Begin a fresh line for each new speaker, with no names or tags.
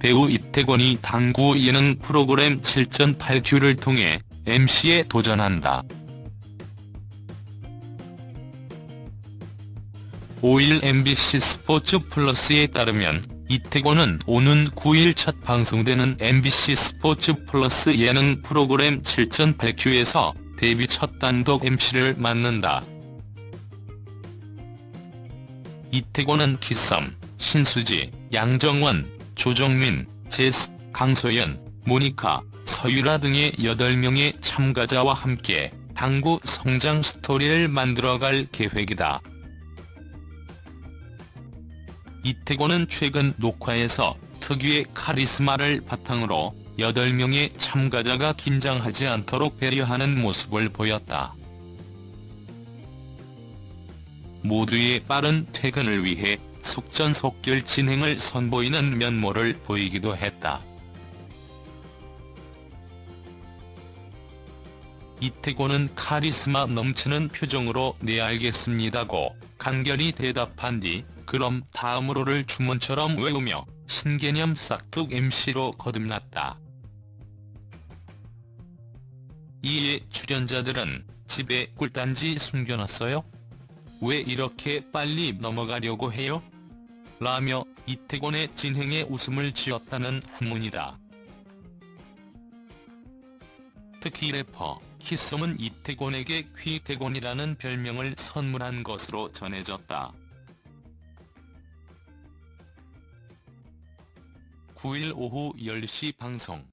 배우 이태권이 당구 예능 프로그램 7전 8큐를 통해 MC에 도전한다. 5일 MBC 스포츠 플러스에 따르면 이태권은 오는 9일 첫 방송되는 MBC 스포츠 플러스 예능 프로그램 7전 8큐에서 데뷔 첫 단독 MC를 맡는다. 이태권은 기썸, 신수지, 양정원, 조정민, 제스, 강소연, 모니카, 서유라 등의 8명의 참가자와 함께 당구 성장 스토리를 만들어갈 계획이다. 이태권은 최근 녹화에서 특유의 카리스마를 바탕으로 8명의 참가자가 긴장하지 않도록 배려하는 모습을 보였다. 모두의 빠른 퇴근을 위해 속전속결 진행을 선보이는 면모를 보이기도 했다. 이태곤은 카리스마 넘치는 표정으로 네 알겠습니다고 간결히 대답한 뒤 그럼 다음으로를 주문처럼 외우며 신개념 싹둑 MC로 거듭났다. 이에 출연자들은 집에 꿀단지 숨겨놨어요? 왜 이렇게 빨리 넘어가려고 해요? 라며 이태곤의 진행에 웃음을 지었다는 후문이다. 특히 래퍼 키썸은 이태곤에게 퀴태곤이라는 별명을 선물한 것으로 전해졌다. 9일 오후 10시 방송